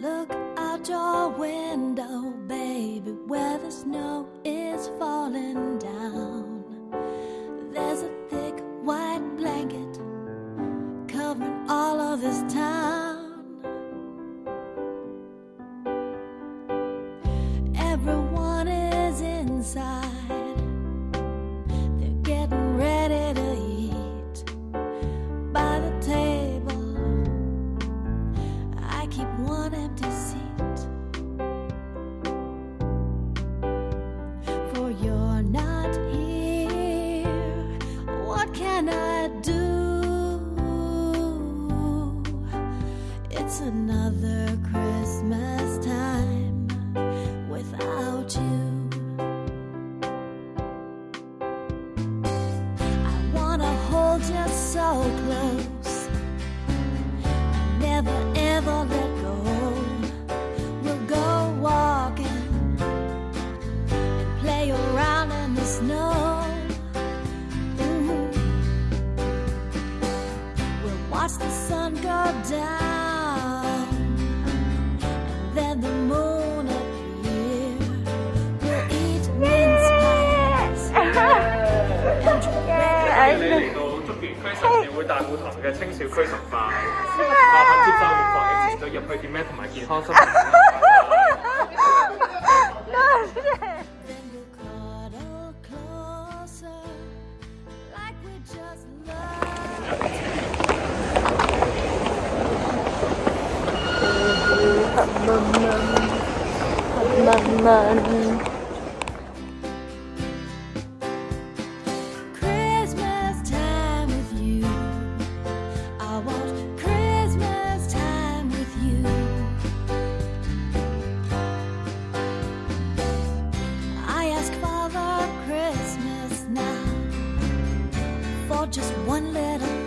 Look out your window, baby, where the snow is falling down. There's a thick white blanket covering all of this town. It's another Christmas time without you. I wanna hold you so close never ever let go. We'll go walking and play around in the snow. We'll watch the sun go down, 你嚟到竹園區神廟會大會堂嘅青少區崇拜，麻煩接受完防疫前到入去點咩同埋健康生活。Then we'll cuddle closer, just one little